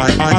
I